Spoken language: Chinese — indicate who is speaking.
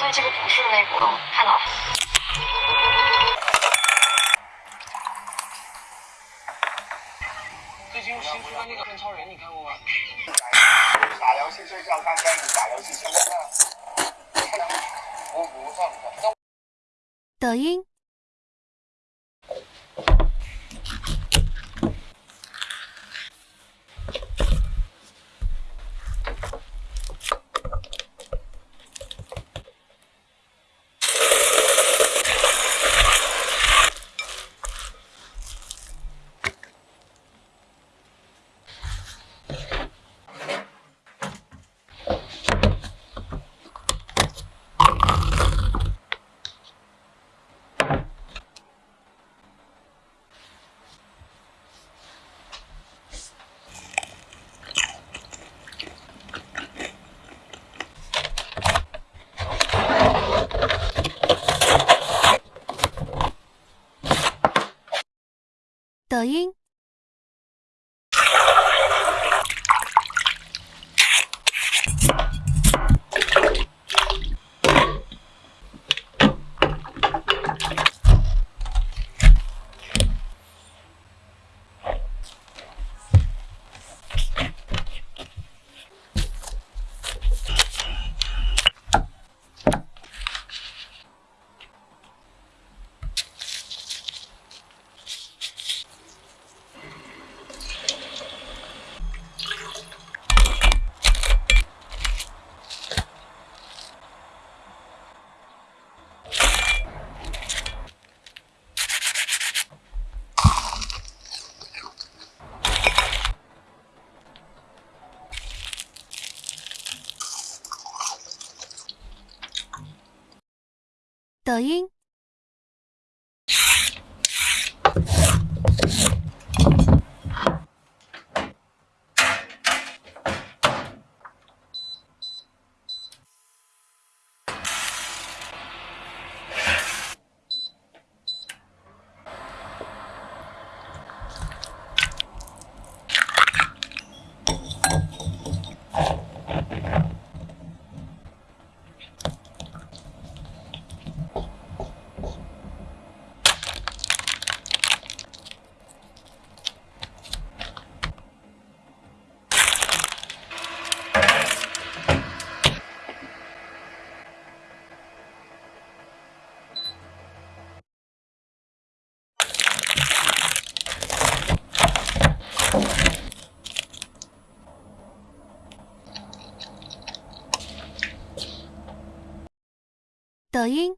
Speaker 1: 所以这个不是那个，看到了。
Speaker 2: 最近新出的那个变超人，你看过吗？
Speaker 3: 打游戏睡觉，看电影，打游戏睡觉。我不放的。
Speaker 4: 抖音。抖音。抖音。抖音。